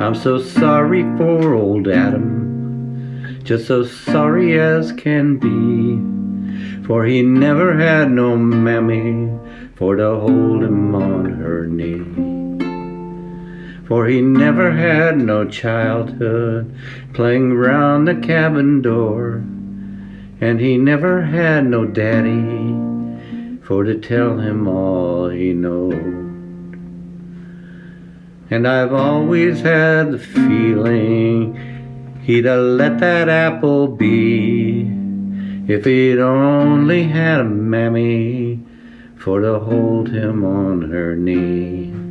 I'm so sorry for old Adam, just so sorry as can be. For he never had no mammy for to hold him on her knee. For he never had no childhood playing round the cabin door. And he never had no daddy for to tell him all he knowed. And I've always had the feeling he'd have let that apple be if he'd only had a mammy for to hold him on her knee.